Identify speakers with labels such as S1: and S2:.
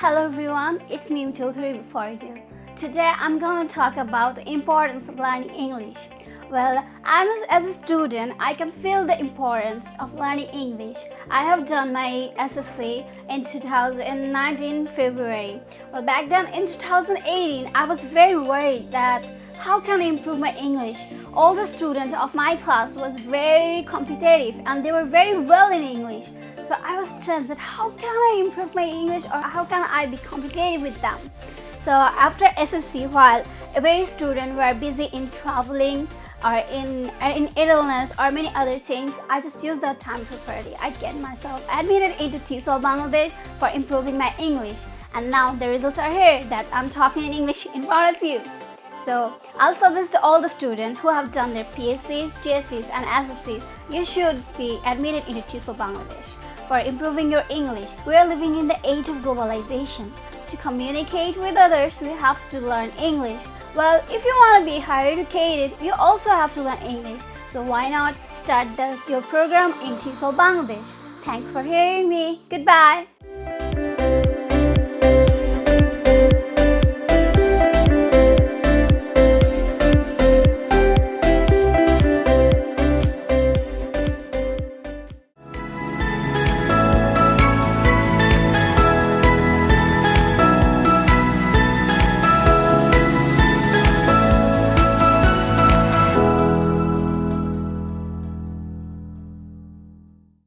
S1: Hello everyone, it's Neem Chaudhary for you. Today I'm going to talk about the importance of learning English. Well, I'm as a student, I can feel the importance of learning English. I have done my SSC in 2019 February. Well, back then in 2018, I was very worried that how can I improve my English? All the students of my class was very competitive and they were very well in English. So I was stressed that how can I improve my English or how can I be competitive with them? So after SSC, while every student were busy in traveling or in, in idleness or many other things, I just used that time properly. I get myself admitted into TESOL Bangladesh for improving my English. And now the results are here that I'm talking in English in front of you. So I'll suggest to all the students who have done their PSCs, GCSEs and SSCs, you should be admitted into TESOL Bangladesh for improving your English. We are living in the age of globalization. To communicate with others, we have to learn English. Well, if you want to be higher educated, you also have to learn English. So why not start the, your program in TESOL Bangladesh? Thanks for hearing me. Goodbye.